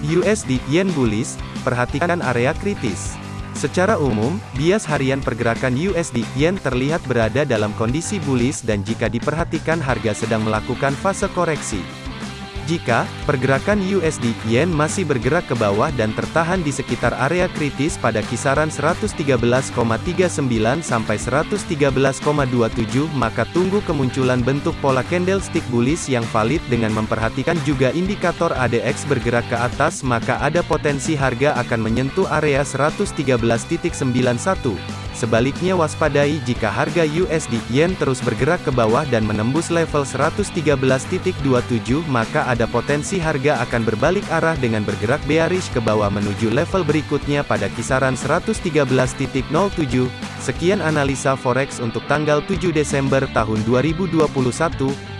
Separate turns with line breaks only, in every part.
USD Yen bullish, perhatikan area kritis. Secara umum, bias harian pergerakan USD Yen terlihat berada dalam kondisi bullish dan jika diperhatikan harga sedang melakukan fase koreksi. Jika pergerakan USD Yen masih bergerak ke bawah dan tertahan di sekitar area kritis pada kisaran 113,39 sampai 113,27 maka tunggu kemunculan bentuk pola candlestick bullish yang valid dengan memperhatikan juga indikator ADX bergerak ke atas maka ada potensi harga akan menyentuh area 113.91 Sebaliknya waspadai jika harga USD Yen terus bergerak ke bawah dan menembus level 113.27 maka ada potensi harga akan berbalik arah dengan bergerak bearish ke bawah menuju level berikutnya pada kisaran 113.07. Sekian analisa forex untuk tanggal 7 Desember tahun 2021.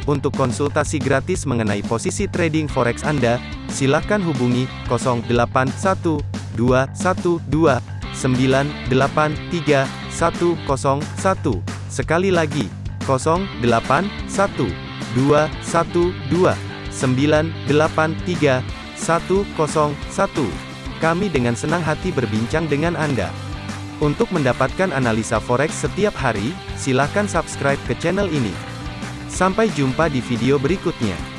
Untuk konsultasi gratis mengenai posisi trading forex Anda, silakan hubungi 081212 983 101. Sekali lagi, 081 212 983 101. Kami dengan senang hati berbincang dengan Anda. Untuk mendapatkan analisa forex setiap hari, silakan subscribe ke channel ini. Sampai jumpa di video berikutnya.